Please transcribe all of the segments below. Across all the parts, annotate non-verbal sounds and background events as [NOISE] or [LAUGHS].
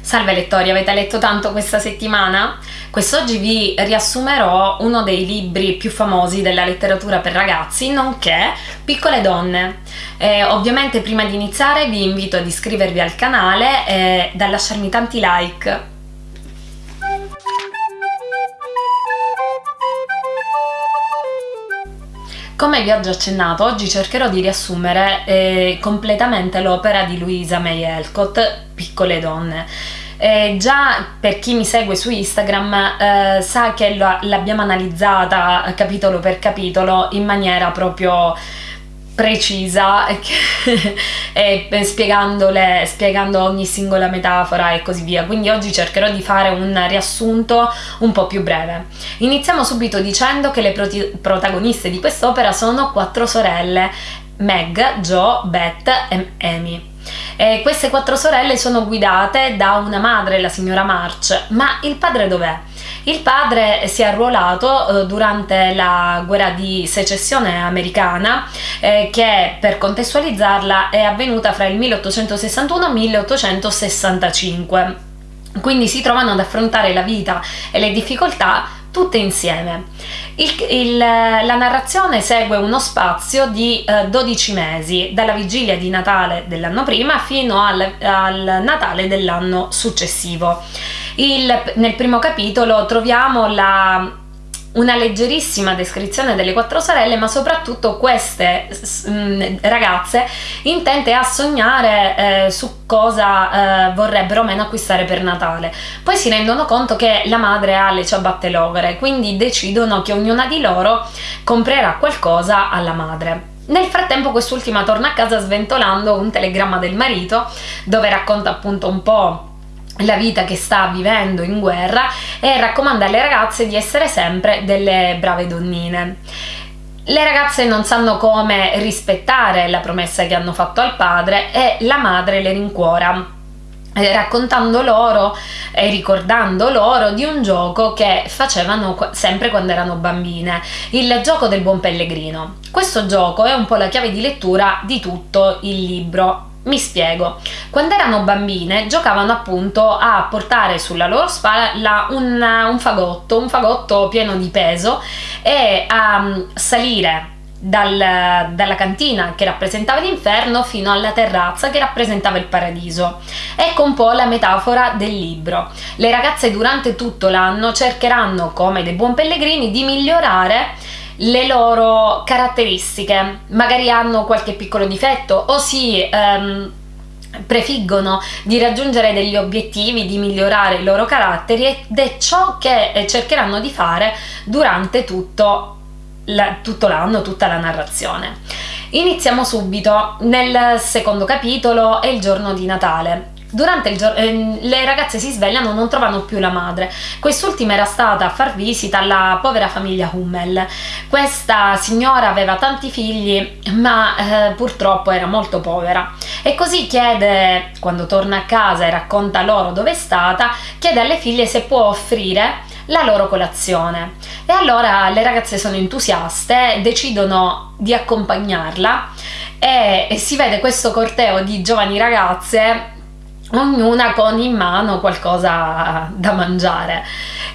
Salve lettori, avete letto tanto questa settimana? Quest'oggi vi riassumerò uno dei libri più famosi della letteratura per ragazzi, nonché Piccole donne. Eh, ovviamente prima di iniziare vi invito ad iscrivervi al canale e a lasciarmi tanti like. Come vi ho già accennato, oggi cercherò di riassumere eh, completamente l'opera di Louisa May Alcott, Piccole donne. Eh, già per chi mi segue su Instagram eh, sa che l'abbiamo analizzata capitolo per capitolo in maniera proprio precisa e [LAUGHS] spiegandole, spiegando ogni singola metafora e così via. Quindi oggi cercherò di fare un riassunto un po' più breve. Iniziamo subito dicendo che le protagoniste di quest'opera sono quattro sorelle Meg, Jo, Beth e Amy e queste quattro sorelle sono guidate da una madre, la signora March, ma il padre dov'è? Il padre si è arruolato eh, durante la guerra di secessione americana eh, che per contestualizzarla è avvenuta fra il 1861 e il 1865 quindi si trovano ad affrontare la vita e le difficoltà tutte insieme. Il, il, la narrazione segue uno spazio di eh, 12 mesi, dalla vigilia di Natale dell'anno prima fino al, al Natale dell'anno successivo. Il, nel primo capitolo troviamo la una leggerissima descrizione delle quattro sorelle ma soprattutto queste mh, ragazze intente a sognare eh, su cosa eh, vorrebbero meno acquistare per Natale. Poi si rendono conto che la madre ha le ciabatte logore quindi decidono che ognuna di loro comprerà qualcosa alla madre. Nel frattempo quest'ultima torna a casa sventolando un telegramma del marito dove racconta appunto un po' la vita che sta vivendo in guerra e raccomanda alle ragazze di essere sempre delle brave donnine. Le ragazze non sanno come rispettare la promessa che hanno fatto al padre e la madre le rincuora eh, raccontando loro e ricordando loro di un gioco che facevano sempre quando erano bambine, il gioco del buon pellegrino. Questo gioco è un po' la chiave di lettura di tutto il libro mi spiego, quando erano bambine giocavano appunto a portare sulla loro spalla un, un fagotto, un fagotto pieno di peso e a mm, salire dal, dalla cantina che rappresentava l'inferno fino alla terrazza che rappresentava il paradiso. Ecco un po' la metafora del libro. Le ragazze durante tutto l'anno cercheranno, come dei buon pellegrini, di migliorare le loro caratteristiche, magari hanno qualche piccolo difetto o si ehm, prefiggono di raggiungere degli obiettivi, di migliorare i loro caratteri ed è ciò che eh, cercheranno di fare durante tutto l'anno, tutta la narrazione. Iniziamo subito, nel secondo capitolo è il giorno di Natale. Durante il giorno eh, le ragazze si svegliano, non trovano più la madre. Quest'ultima era stata a far visita alla povera famiglia Hummel. Questa signora aveva tanti figli, ma eh, purtroppo era molto povera. E così chiede, quando torna a casa e racconta loro dove è stata, chiede alle figlie se può offrire la loro colazione. E allora le ragazze sono entusiaste, decidono di accompagnarla e, e si vede questo corteo di giovani ragazze ognuna con in mano qualcosa da mangiare.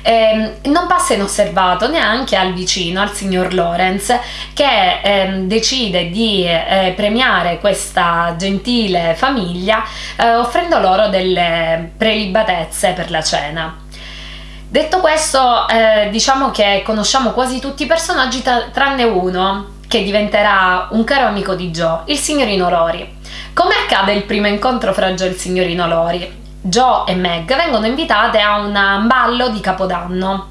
Eh, non passa inosservato neanche al vicino, al signor Lorenz, che eh, decide di eh, premiare questa gentile famiglia eh, offrendo loro delle prelibatezze per la cena. Detto questo, eh, diciamo che conosciamo quasi tutti i personaggi tranne uno, che diventerà un caro amico di Joe, il signorino Rory. Come accade il primo incontro fra Joe e il signorino Lori? Joe e Meg vengono invitate a un ballo di Capodanno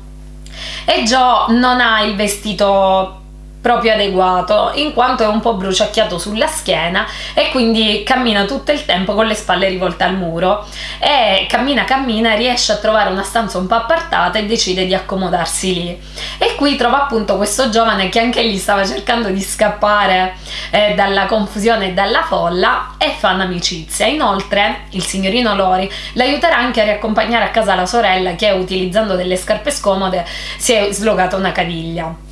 e Joe non ha il vestito proprio adeguato in quanto è un po' bruciacchiato sulla schiena e quindi cammina tutto il tempo con le spalle rivolte al muro. E cammina cammina riesce a trovare una stanza un po' appartata e decide di accomodarsi lì. E qui trova appunto questo giovane che anche lì stava cercando di scappare eh, dalla confusione e dalla folla e fanno amicizia. Inoltre il signorino Lori l'aiuterà anche a riaccompagnare a casa la sorella che utilizzando delle scarpe scomode si è slogata una caviglia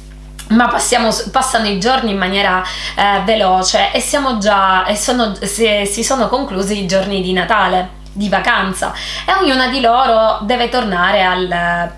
ma passiamo, passano i giorni in maniera eh, veloce e siamo già e sono, si, si sono conclusi i giorni di Natale di vacanza e ognuna di loro deve tornare al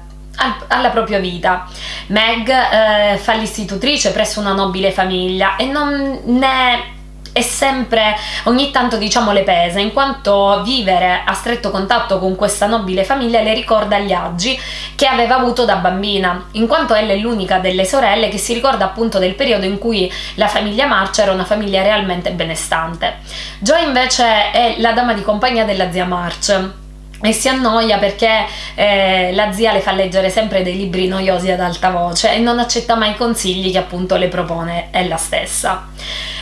alla propria vita. Meg eh, fa l'istitutrice presso una nobile famiglia e non ne è sempre ogni tanto diciamo le pesa in quanto vivere a stretto contatto con questa nobile famiglia le ricorda gli agi che aveva avuto da bambina in quanto ella è l'unica delle sorelle che si ricorda appunto del periodo in cui la famiglia March era una famiglia realmente benestante Joy invece è la dama di compagnia della zia March e si annoia perché eh, la zia le fa leggere sempre dei libri noiosi ad alta voce e non accetta mai i consigli che appunto le propone ella stessa.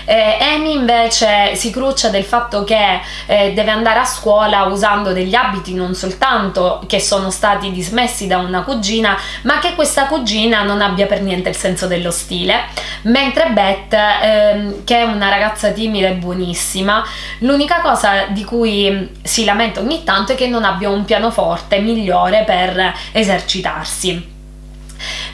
Eh, Amy invece si cruccia del fatto che eh, deve andare a scuola usando degli abiti non soltanto che sono stati dismessi da una cugina, ma che questa cugina non abbia per niente il senso dello stile, mentre Beth, ehm, che è una ragazza timida e buonissima, l'unica cosa di cui si lamenta ogni tanto è che non abbia un pianoforte migliore per esercitarsi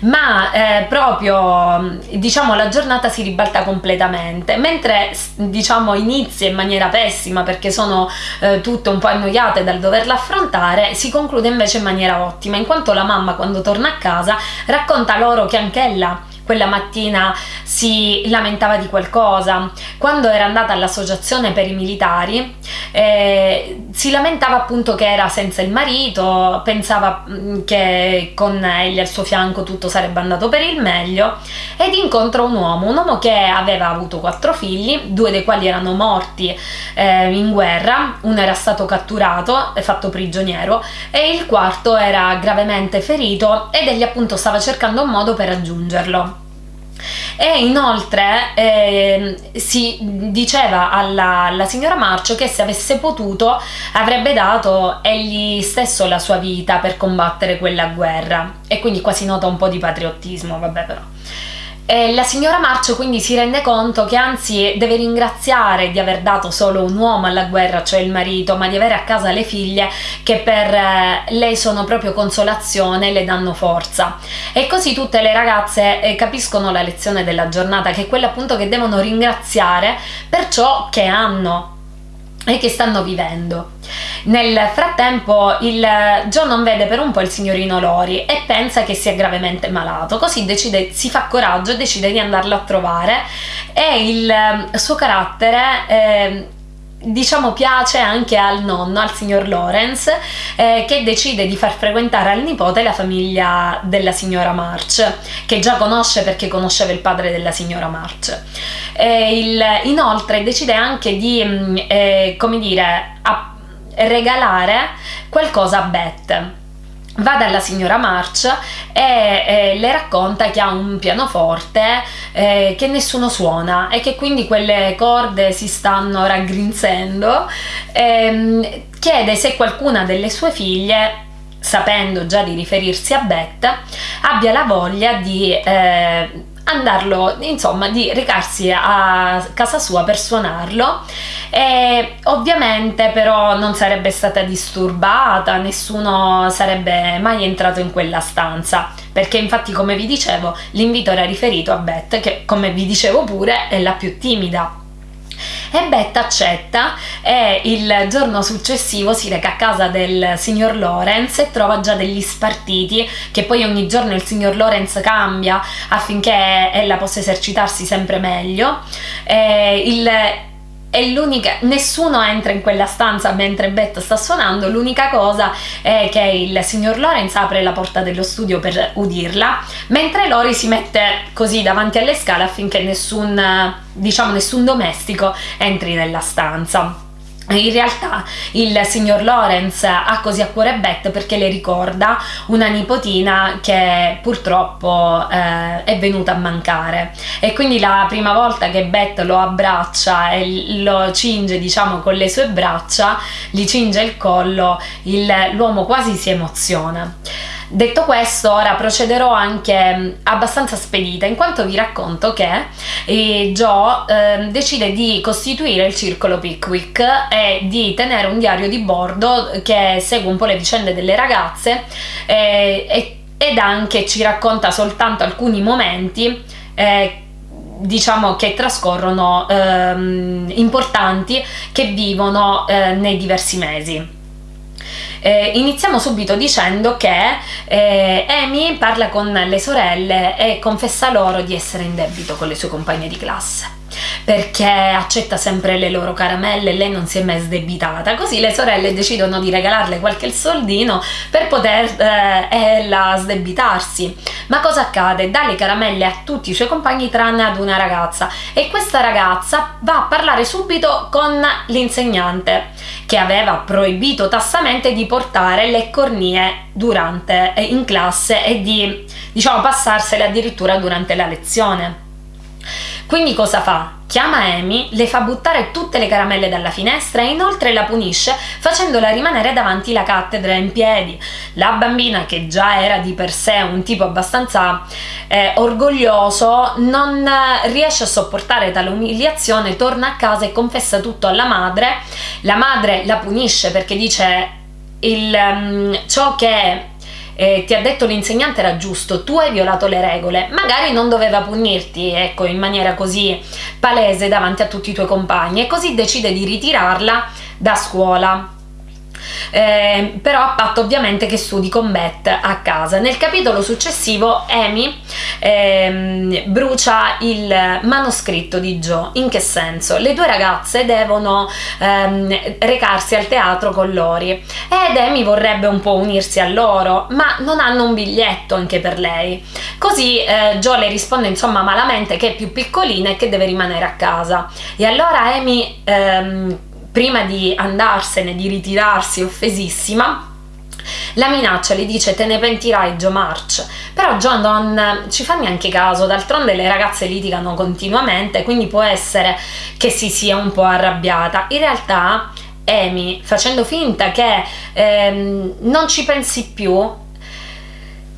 ma eh, proprio diciamo la giornata si ribalta completamente. Mentre diciamo inizia in maniera pessima perché sono eh, tutte un po' annoiate dal doverla affrontare si conclude invece in maniera ottima in quanto la mamma quando torna a casa racconta loro che anch'ella quella mattina si lamentava di qualcosa. Quando era andata all'associazione per i militari eh, si lamentava appunto che era senza il marito, pensava mm, che con egli al suo fianco tutto sarebbe andato per il meglio ed incontra un uomo, un uomo che aveva avuto quattro figli, due dei quali erano morti eh, in guerra, uno era stato catturato e fatto prigioniero e il quarto era gravemente ferito ed egli appunto stava cercando un modo per raggiungerlo e inoltre eh, si diceva alla, alla, signora Marcio che se avesse potuto avrebbe dato egli stesso la sua vita per combattere quella guerra e quindi quasi nota un po' di patriottismo, vabbè però. E la signora Marcio quindi si rende conto che anzi deve ringraziare di aver dato solo un uomo alla guerra, cioè il marito, ma di avere a casa le figlie che per eh, lei sono proprio consolazione e le danno forza. E così tutte le ragazze eh, capiscono la lezione della giornata, che è quella appunto che devono ringraziare per ciò che hanno e che stanno vivendo. Nel frattempo il John non vede per un po' il signorino Lori e pensa che sia gravemente malato, così decide, si fa coraggio e decide di andarlo a trovare e il suo carattere eh, diciamo piace anche al nonno, al signor Lawrence, eh, che decide di far frequentare al nipote la famiglia della signora March, che già conosce perché conosceva il padre della signora March. Eh, il, inoltre decide anche di, mm, eh, come dire, regalare qualcosa a Beth va dalla signora March e eh, le racconta che ha un pianoforte eh, che nessuno suona e che quindi quelle corde si stanno raggrinzendo ehm, chiede se qualcuna delle sue figlie sapendo già di riferirsi a Beth abbia la voglia di eh, andarlo, insomma, di recarsi a casa sua per suonarlo. E ovviamente però non sarebbe stata disturbata, nessuno sarebbe mai entrato in quella stanza perché infatti come vi dicevo l'invito era riferito a Beth che come vi dicevo pure è la più timida e Beth accetta e il giorno successivo si reca a casa del signor Lorenz e trova già degli spartiti che poi ogni giorno il signor Lorenz cambia affinché ella possa esercitarsi sempre meglio. E il è l'unica nessuno entra in quella stanza mentre Beth sta suonando l'unica cosa è che il signor Lorenz apre la porta dello studio per udirla mentre Lori si mette così davanti alle scale affinché nessun diciamo nessun domestico entri nella stanza in realtà il signor Lawrence ha così a cuore Beth perché le ricorda una nipotina che purtroppo eh, è venuta a mancare e quindi la prima volta che Beth lo abbraccia e lo cinge diciamo con le sue braccia, gli cinge il collo, l'uomo quasi si emoziona. Detto questo, ora procederò anche mm, abbastanza spedita, in quanto vi racconto che eh, Joe eh, decide di costituire il circolo Pickwick e di tenere un diario di bordo che segue un po' le vicende delle ragazze eh, ed anche ci racconta soltanto alcuni momenti eh, diciamo che trascorrono ehm, importanti che vivono eh, nei diversi mesi Eh, iniziamo subito dicendo che eh, Amy parla con le sorelle e confessa loro di essere in debito con le sue compagne di classe perché accetta sempre le loro caramelle lei non si è mai sdebitata. Così le sorelle decidono di regalarle qualche soldino per poter eh, ella sdebitarsi. Ma cosa accade? dà le caramelle a tutti i suoi compagni tranne ad una ragazza. E questa ragazza va a parlare subito con l'insegnante che aveva proibito tassamente di portare le cornie durante eh, in classe e di diciamo passarsele addirittura durante la lezione quindi cosa fa? Chiama Amy, le fa buttare tutte le caramelle dalla finestra e inoltre la punisce facendola rimanere davanti la cattedra in piedi. La bambina, che già era di per sé un tipo abbastanza eh, orgoglioso, non riesce a sopportare tale umiliazione, torna a casa e confessa tutto alla madre. La madre la punisce perché dice il, um, ciò che eh, ti ha detto l'insegnante era giusto, tu hai violato le regole, magari non doveva punirti, ecco, in maniera così palese davanti a tutti i tuoi compagni e così decide di ritirarla da scuola eh, però a patto ovviamente che studi con Beth a casa. Nel capitolo successivo Amy ehm, brucia il manoscritto di Joe. In che senso? Le due ragazze devono ehm, recarsi al teatro con Lori ed Amy vorrebbe un po' unirsi a loro, ma non hanno un biglietto anche per lei. Così eh, Joe le risponde insomma malamente che è più piccolina e che deve rimanere a casa. E allora Amy ehm, prima di andarsene, di ritirarsi offesissima, la minaccia, le dice te ne pentirai Joe March, però Joe non ci fa neanche caso, d'altronde le ragazze litigano continuamente, quindi può essere che si sia un po' arrabbiata. In realtà Amy, facendo finta che ehm, non ci pensi più,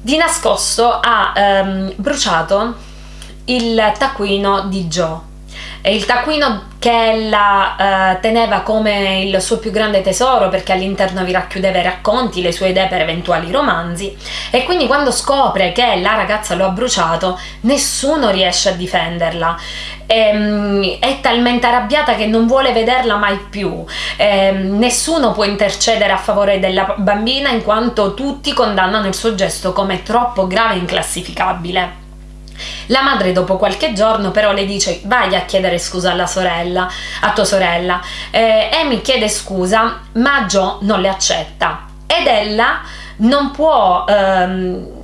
di nascosto ha ehm, bruciato il taccuino di Joe. E il taccuino che ella eh, teneva come il suo più grande tesoro perché all'interno vi racchiudeva i racconti, le sue idee per eventuali romanzi. E quindi quando scopre che la ragazza lo ha bruciato nessuno riesce a difenderla. E, ehm, è talmente arrabbiata che non vuole vederla mai più. E, ehm, nessuno può intercedere a favore della bambina in quanto tutti condannano il suo gesto come troppo grave e inclassificabile la madre dopo qualche giorno però le dice vai a chiedere scusa alla sorella, a tua sorella. Eh, Amy chiede scusa ma Joe non le accetta ed ella non può... Ehm,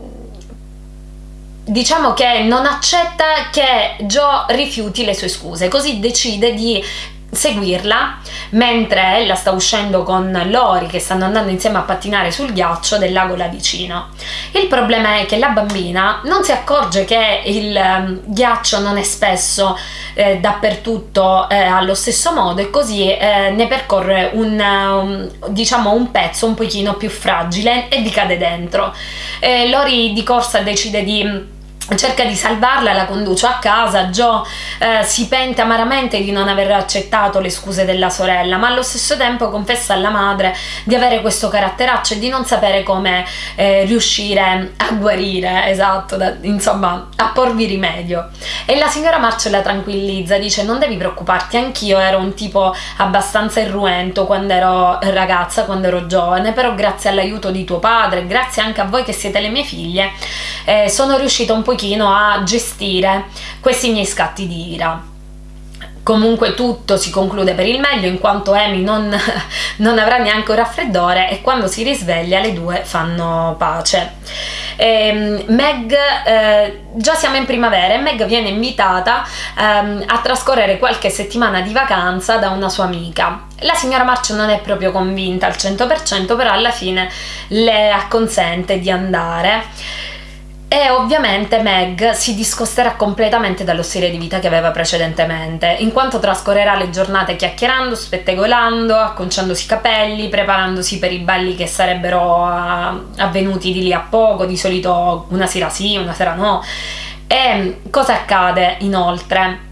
diciamo che non accetta che Joe rifiuti le sue scuse, così decide di seguirla mentre ella sta uscendo con Lori che stanno andando insieme a pattinare sul ghiaccio del lago là vicino. Il problema è che la bambina non si accorge che il um, ghiaccio non è spesso eh, dappertutto eh, allo stesso modo e così eh, ne percorre un, um, diciamo un pezzo un pochino più fragile e vi cade dentro. Lori di corsa decide di cerca di salvarla, la conduce a casa, Joe eh, si pente amaramente di non aver accettato le scuse della sorella, ma allo stesso tempo confessa alla madre di avere questo caratteraccio e di non sapere come eh, riuscire a guarire, esatto, da, insomma, a porvi rimedio. E la signora March la tranquillizza, dice non devi preoccuparti, anch'io ero un tipo abbastanza irruento quando ero ragazza, quando ero giovane, però grazie all'aiuto di tuo padre, grazie anche a voi che siete le mie figlie, eh, sono riuscita un pochino a gestire questi miei scatti di ira. Comunque tutto si conclude per il meglio in quanto Amy non, [LAUGHS] non avrà neanche un raffreddore e quando si risveglia le due fanno pace. E, ehm, Meg, eh, già siamo in primavera e Meg viene invitata ehm, a trascorrere qualche settimana di vacanza da una sua amica. La signora March non è proprio convinta al 100% però alla fine le acconsente di andare e ovviamente Meg si discosterà completamente dallo stile di vita che aveva precedentemente, in quanto trascorrerà le giornate chiacchierando, spettegolando, acconciandosi i capelli, preparandosi per i balli che sarebbero uh, avvenuti di lì a poco, di solito una sera sì, una sera no. E cosa accade inoltre?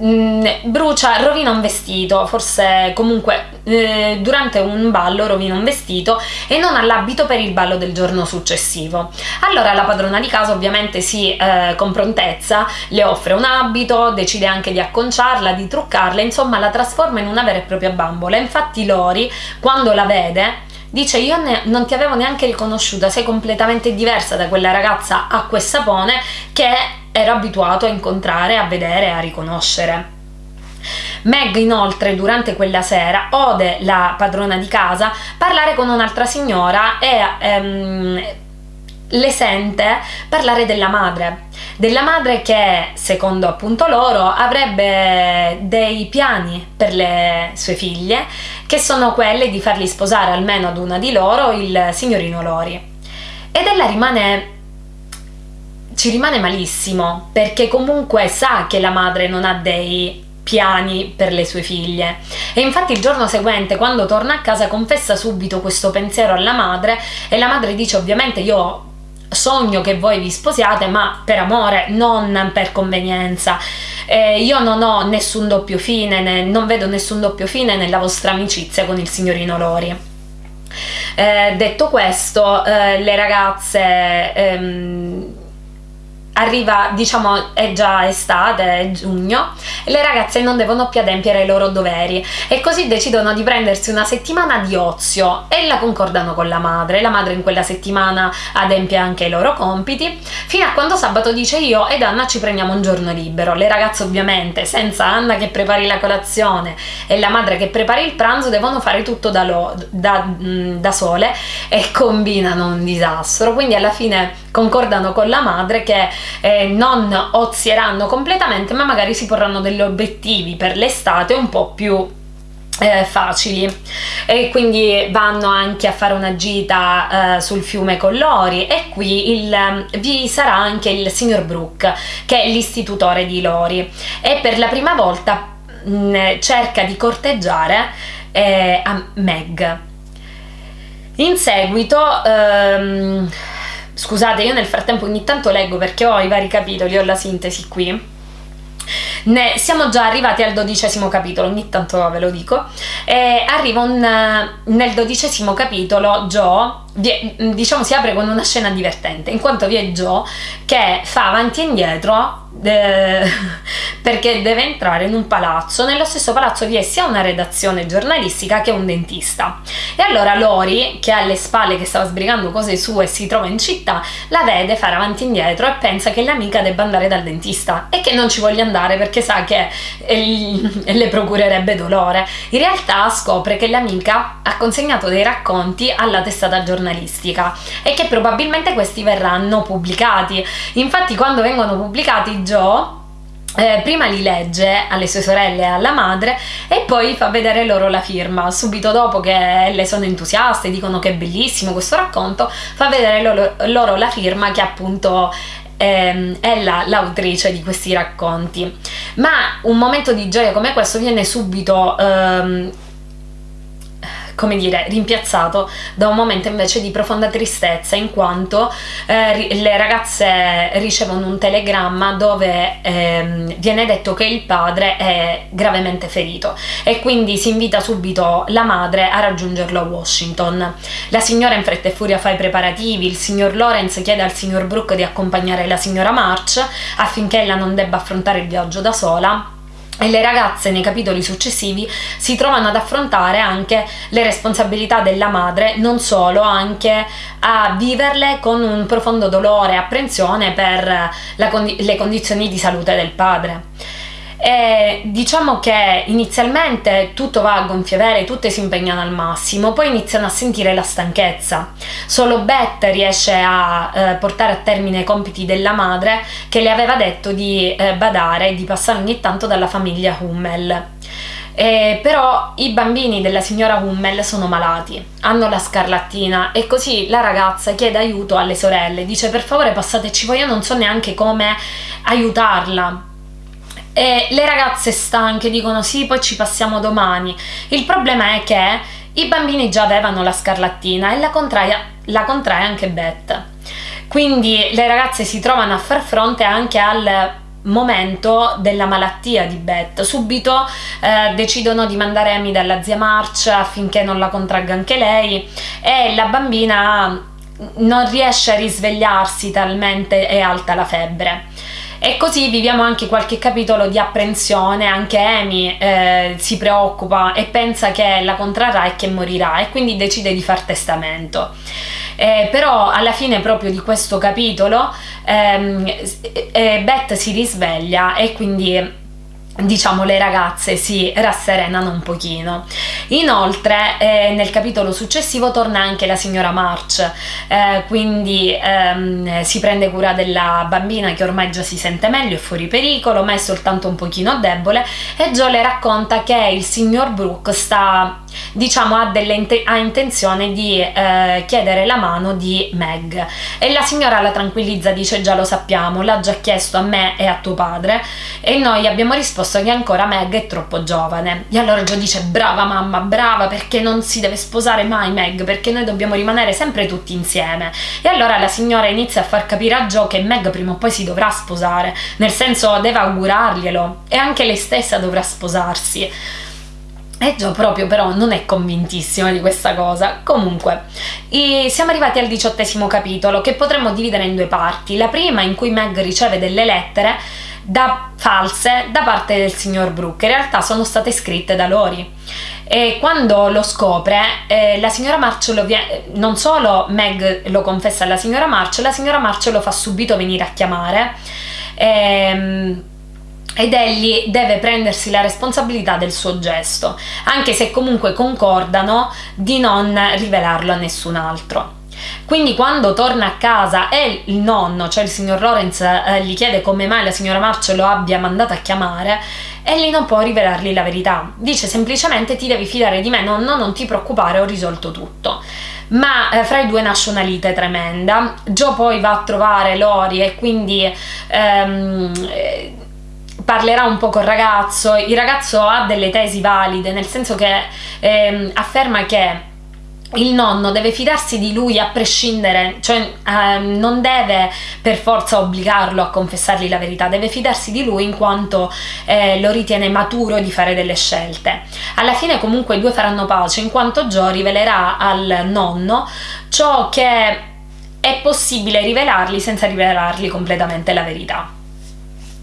Mm, brucia, rovina un vestito, forse comunque eh, durante un ballo rovina un vestito e non ha l'abito per il ballo del giorno successivo. Allora la padrona di casa ovviamente si eh, con prontezza le offre un abito, decide anche di acconciarla, di truccarla, insomma la trasforma in una vera e propria bambola. Infatti Lori quando la vede dice io ne, non ti avevo neanche riconosciuta, sei completamente diversa da quella ragazza acqua e sapone che ero abituato a incontrare, a vedere, a riconoscere. Meg inoltre durante quella sera ode la padrona di casa parlare con un'altra signora e ehm, le sente parlare della madre della madre che secondo appunto loro avrebbe dei piani per le sue figlie che sono quelle di farli sposare almeno ad una di loro il signorino Lori ed ella rimane ci rimane malissimo perché comunque sa che la madre non ha dei piani per le sue figlie. E infatti il giorno seguente quando torna a casa confessa subito questo pensiero alla madre e la madre dice ovviamente io sogno che voi vi sposiate ma per amore non per convenienza. Eh, io non ho nessun doppio fine ne, non vedo nessun doppio fine nella vostra amicizia con il signorino Lori. Eh, detto questo eh, le ragazze ehm, arriva, diciamo, è già estate, è giugno, e le ragazze non devono più adempiere ai loro doveri e così decidono di prendersi una settimana di ozio e la concordano con la madre. La madre in quella settimana adempie anche i loro compiti, fino a quando sabato dice io ed Anna ci prendiamo un giorno libero. Le ragazze ovviamente, senza Anna che prepari la colazione e la madre che prepari il pranzo, devono fare tutto da, lo, da, mm, da sole e combinano un disastro. Quindi alla fine concordano con la madre che eh, non ozieranno completamente ma magari si porranno degli obiettivi per l'estate un po' più eh, facili. E quindi vanno anche a fare una gita eh, sul fiume con Lori e qui il, vi sarà anche il signor Brooke che è l'istitutore di Lori. E per la prima volta mh, mm, cerca di corteggiare eh, a Meg. In seguito ehm, Scusate, io nel frattempo ogni tanto leggo perché ho i vari capitoli, ho la sintesi qui. Ne, siamo già arrivati al dodicesimo capitolo, ogni tanto ve lo dico. E arriva un, nel dodicesimo capitolo Joe diciamo si apre con una scena divertente in quanto vi è Joe che fa avanti e indietro [LAUGHS] perché deve entrare in un palazzo. Nello stesso palazzo vi è sia una redazione giornalistica che un dentista. E allora Lori che ha alle spalle che stava sbrigando cose sue e si trova in città la vede fare avanti e indietro e pensa che l'amica debba andare dal dentista e che non ci voglia andare perché sa che [LAUGHS] le procurerebbe dolore. In realtà scopre che l'amica ha consegnato dei racconti alla testata giornalistica e che probabilmente questi verranno pubblicati. Infatti quando vengono pubblicati Joe eh, prima li legge alle sue sorelle e alla madre e poi fa vedere loro la firma. Subito dopo che le sono entusiaste, dicono che è bellissimo questo racconto, fa vedere loro, loro la firma che appunto ehm, è la, l'autrice di questi racconti. Ma un momento di gioia come questo viene subito ehm, come dire, rimpiazzato da un momento invece di profonda tristezza in quanto eh, le ragazze ricevono un telegramma dove eh, viene detto che il padre è gravemente ferito e quindi si invita subito la madre a raggiungerlo a Washington. La signora in fretta e furia fa i preparativi, il signor Lawrence chiede al signor Brooke di accompagnare la signora March affinché ella non debba affrontare il viaggio da sola e le ragazze nei capitoli successivi si trovano ad affrontare anche le responsabilità della madre, non solo, anche a viverle con un profondo dolore e apprensione per condi le condizioni di salute del padre. E diciamo che inizialmente tutto va a gonfie vele, tutte si impegnano al massimo, poi iniziano a sentire la stanchezza. Solo Beth riesce a eh, portare a termine i compiti della madre che le aveva detto di eh, badare e di passare ogni tanto dalla famiglia Hummel. Eh, però i bambini della signora Hummel sono malati, hanno la scarlattina e così la ragazza chiede aiuto alle sorelle, dice per favore passateci voi, io non so neanche come aiutarla e le ragazze stanche dicono sì, poi ci passiamo domani. Il problema è che i bambini già avevano la scarlattina e la contrae, la contrae anche Beth. Quindi le ragazze si trovano a far fronte anche al momento della malattia di Beth. Subito eh, decidono di mandare Amy dalla zia March affinché non la contragga anche lei e la bambina non riesce a risvegliarsi talmente è alta la febbre E così viviamo anche qualche capitolo di apprensione, anche Amy eh, si preoccupa e pensa che la contrarrà e che morirà e quindi decide di far testamento. Eh, però alla fine proprio di questo capitolo ehm, eh, Beth si risveglia e quindi diciamo le ragazze si rasserenano un pochino. Inoltre eh, nel capitolo successivo torna anche la signora March eh, quindi ehm, si prende cura della bambina che ormai già si sente meglio è fuori pericolo ma è soltanto un pochino debole e Joe le racconta che il signor Brooke sta diciamo ha, delle, ha intenzione di eh, chiedere la mano di Meg. E la signora la tranquillizza dice già lo sappiamo l'ha già chiesto a me e a tuo padre e noi abbiamo risposto che ancora Meg è troppo giovane. E allora Joe dice brava mamma brava perché non si deve sposare mai Meg perché noi dobbiamo rimanere sempre tutti insieme e allora la signora inizia a far capire a Joe che Meg prima o poi si dovrà sposare nel senso deve augurarglielo e anche lei stessa dovrà sposarsi e Joe proprio però non è convintissima di questa cosa. Comunque, siamo arrivati al diciottesimo capitolo che potremmo dividere in due parti. La prima in cui Meg riceve delle lettere da false da parte del signor Brooke, in realtà sono state scritte da Lori. E quando lo scopre, eh, la signora March lo viene, non solo Meg lo confessa alla signora March, la signora March lo fa subito venire a chiamare. Ehm, ed egli deve prendersi la responsabilità del suo gesto, anche se comunque concordano di non rivelarlo a nessun altro. Quindi quando torna a casa e il nonno, cioè il signor Lawrence, eh, gli chiede come mai la signora March lo abbia mandato a chiamare, egli non può rivelargli la verità. Dice semplicemente ti devi fidare di me, nonno, non ti preoccupare, ho risolto tutto. Ma eh, fra i due nasce una lite tremenda. Joe poi va a trovare Lori e quindi... Ehm, parlerà un po' col ragazzo, il ragazzo ha delle tesi valide, nel senso che ehm, afferma che il nonno deve fidarsi di lui a prescindere, cioè eh, non deve per forza obbligarlo a confessargli la verità, deve fidarsi di lui in quanto eh, lo ritiene maturo di fare delle scelte. Alla fine comunque i due faranno pace in quanto Joe rivelerà al nonno ciò che è possibile rivelargli senza rivelargli completamente la verità.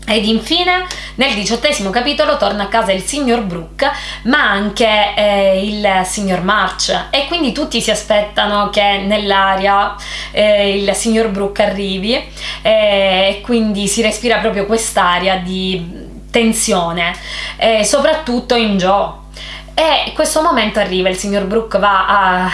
Ed infine nel diciottesimo capitolo torna a casa il signor Brooke ma anche eh, il signor March. E quindi tutti si aspettano che nell'aria eh, il signor Brooke arrivi eh, e quindi si respira proprio quest'aria di tensione soprattutto in Joe. E in questo momento arriva il signor Brooke va a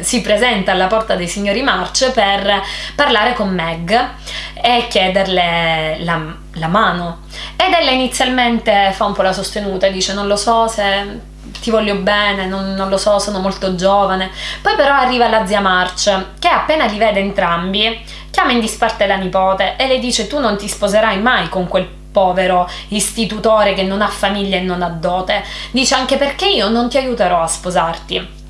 si presenta alla porta dei signori March per parlare con Meg e chiederle la, la mano. Ed ella inizialmente fa un po' la sostenuta dice non lo so se ti voglio bene, non, non, lo so, sono molto giovane. Poi però arriva la zia March, che appena li vede entrambi, chiama in disparte la nipote e le dice tu non ti sposerai mai con quel povero istitutore che non ha famiglia e non ha dote. Dice anche perché io non ti aiuterò a sposarti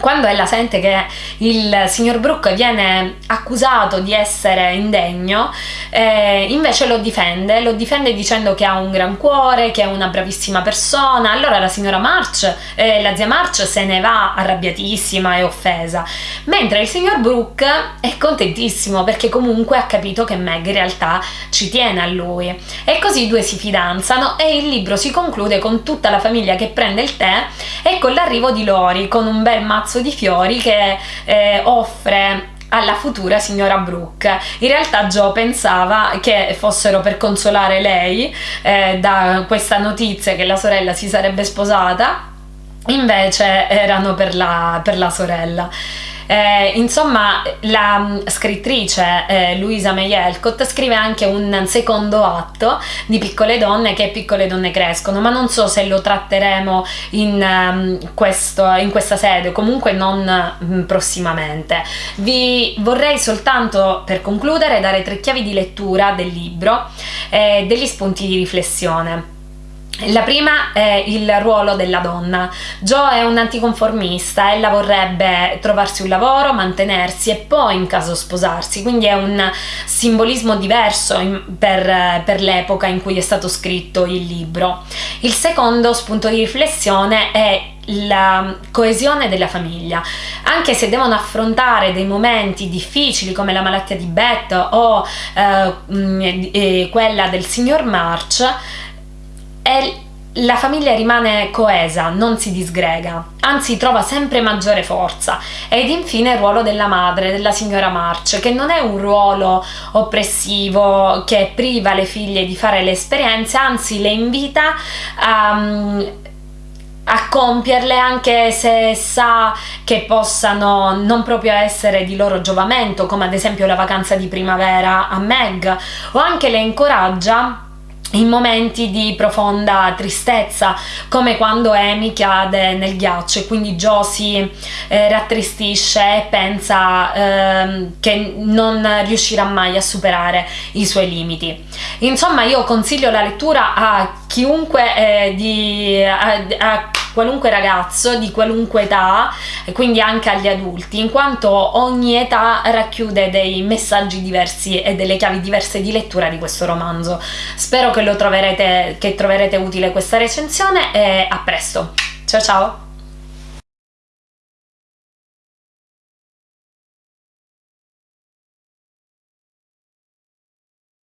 quando ella sente che il signor Brooke viene accusato di essere indegno, eh, invece lo difende, lo difende dicendo che ha un gran cuore, che è una bravissima persona. Allora la signora March, eh, la zia March se ne va arrabbiatissima e offesa, mentre il signor Brooke è contentissimo perché comunque ha capito che Meg in realtà ci tiene a lui. E così i due si fidanzano e il libro si conclude con tutta la famiglia che prende il tè e con l'arrivo di Lori con un bel mazzo mazzo di fiori che eh, offre alla futura signora Brooke. In realtà Joe pensava che fossero per consolare lei eh, da questa notizia che la sorella si sarebbe sposata, invece erano per la, per la sorella. Eh, insomma, la mm, scrittrice eh, Luisa May Elcott scrive anche un secondo atto di Piccole donne che Piccole donne crescono, ma non so se lo tratteremo in, um, questo, in questa sede, comunque non um, prossimamente. Vi vorrei soltanto per concludere dare tre chiavi di lettura del libro e eh, degli spunti di riflessione. La prima è il ruolo della donna. Joe è un anticonformista, ella vorrebbe trovarsi un lavoro, mantenersi e poi in caso sposarsi, quindi è un simbolismo diverso in, per, per l'epoca in cui è stato scritto il libro. Il secondo spunto di riflessione è la coesione della famiglia. Anche se devono affrontare dei momenti difficili come la malattia di Beth o eh, mh, quella del signor March, è la famiglia rimane coesa, non si disgrega, anzi trova sempre maggiore forza. Ed infine il ruolo della madre, della signora March, che non è un ruolo oppressivo che priva le figlie di fare le esperienze, anzi le invita a a compierle anche se sa che possano non proprio essere di loro giovamento come ad esempio la vacanza di primavera a Meg o anche le incoraggia in momenti di profonda tristezza, come quando Amy cade nel ghiaccio e quindi Joe si eh, rattristisce e pensa eh, che non riuscirà mai a superare i suoi limiti. Insomma, io consiglio la lettura a chiunque eh, di, a, a qualunque ragazzo di qualunque età e quindi anche agli adulti in quanto ogni età racchiude dei messaggi diversi e delle chiavi diverse di lettura di questo romanzo. Spero che troverete che troverete utile questa recensione e a presto. Ciao ciao